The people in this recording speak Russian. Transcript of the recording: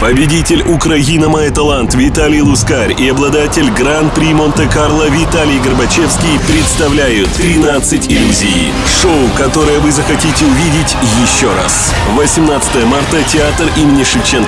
Победитель Украина Май Талант Виталий Лускарь и обладатель Гран-при Монте-Карло Виталий Горбачевский представляют 13 иллюзий. Шоу, которое вы захотите увидеть еще раз. 18 марта, театр имени Шевченко.